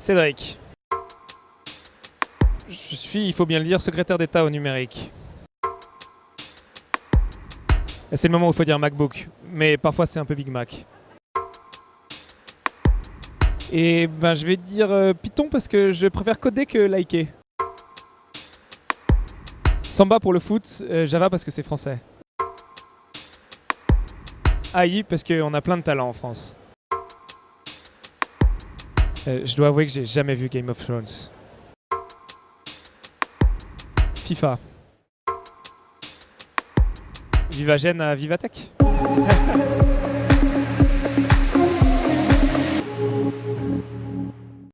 Cédric. Je suis, il faut bien le dire, secrétaire d'État au numérique. C'est le moment où il faut dire MacBook, mais parfois c'est un peu Big Mac. Et ben je vais dire euh, Python parce que je préfère coder que liker. Samba pour le foot, euh, Java parce que c'est français. AI parce qu'on a plein de talents en France. Euh, je dois avouer que j'ai jamais vu Game of Thrones. FIFA. Viva Gênes à Vivatech.